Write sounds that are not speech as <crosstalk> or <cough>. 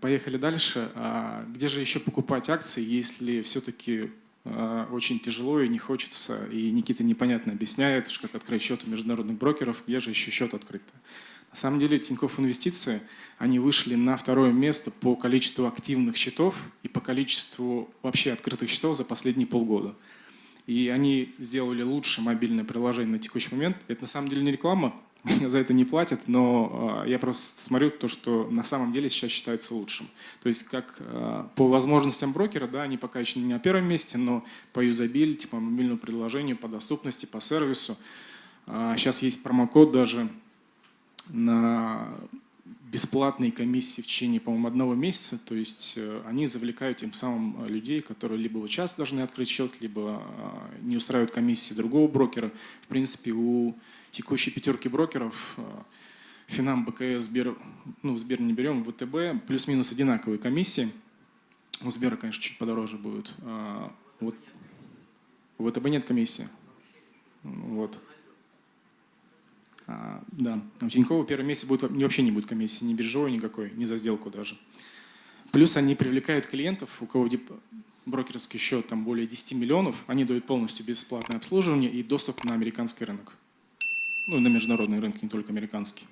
поехали дальше. А где же еще покупать акции, если все-таки а, очень тяжело и не хочется, и Никита непонятно объясняет, как открыть счет у международных брокеров, где же еще счет открыт. На самом деле Тинькофф Инвестиции, они вышли на второе место по количеству активных счетов и по количеству вообще открытых счетов за последние полгода. И они сделали лучшее мобильное приложение на текущий момент. Это на самом деле не реклама, <laughs> за это не платят, но а, я просто смотрю то, что на самом деле сейчас считается лучшим. То есть как а, по возможностям брокера, да, они пока еще не на первом месте, но по юзабилити, по мобильному приложению, по доступности, по сервису. Сейчас а, есть промокод даже бесплатные комиссии в течение, по-моему, одного месяца. То есть э, они завлекают тем самым людей, которые либо вот сейчас должны открыть счет, либо э, не устраивают комиссии другого брокера. В принципе, у текущей пятерки брокеров э, Финам, БКС, Сбер, ну, Сбер не берем, ВТБ, плюс-минус одинаковые комиссии. У Сбера, конечно, чуть подороже будет. Вот. У ВТБ нет комиссии. Вот. Да, у Тинькова первый месяц будет, вообще не будет комиссии, ни биржевой никакой, ни за сделку даже. Плюс они привлекают клиентов, у кого брокерский счет там более 10 миллионов, они дают полностью бесплатное обслуживание и доступ на американский рынок. Ну, на международный рынок, не только американский.